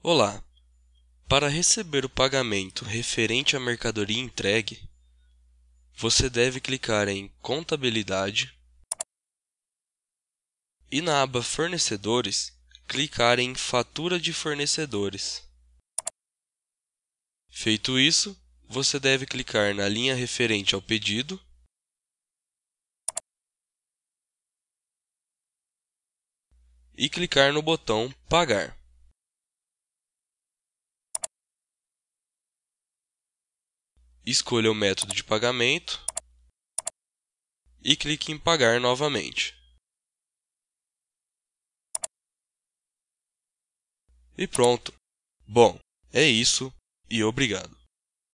Olá! Para receber o pagamento referente à mercadoria entregue, você deve clicar em Contabilidade e na aba Fornecedores, clicar em Fatura de fornecedores. Feito isso, você deve clicar na linha referente ao pedido e clicar no botão Pagar. Escolha o método de pagamento e clique em Pagar novamente. E pronto! Bom, é isso e obrigado.